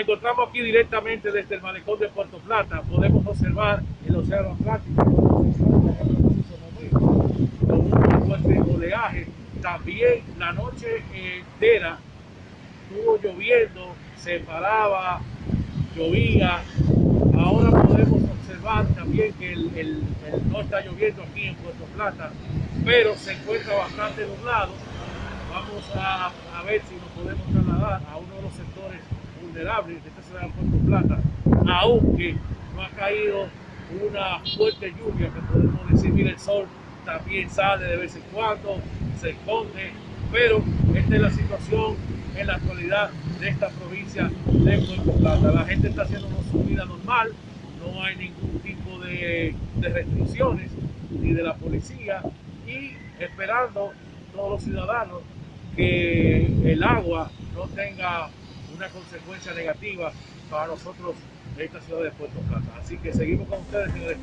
encontramos aquí directamente desde el malecón de Puerto Plata. Podemos observar el océano Atlántico con un oleaje. También la noche entera estuvo lloviendo, se paraba, llovía. Ahora podemos observar también que no está lloviendo aquí en Puerto Plata, pero se encuentra bastante nublado. Vamos a, a ver si nos podemos trasladar a uno de los sectores vulnerables de esta ciudad de Puerto Plata, aunque no ha caído una fuerte lluvia que podemos decir, mira el sol también sale de vez en cuando, se esconde, pero esta es la situación en la actualidad de esta provincia de Puerto Plata. La gente está haciendo su vida normal, no hay ningún tipo de, de restricciones ni de la policía y esperando todos los ciudadanos que el agua no tenga una consecuencia negativa para nosotros de esta ciudad de Puerto Plata. Así que seguimos con ustedes, señores.